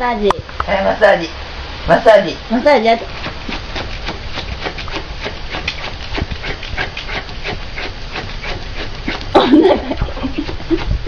サージ。はい、マッサージ。マッサージ。マッサージやって。お腹